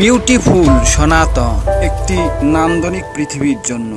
Beautiful সনাতন একটি নান্দনিক পৃথিবীর জন্য।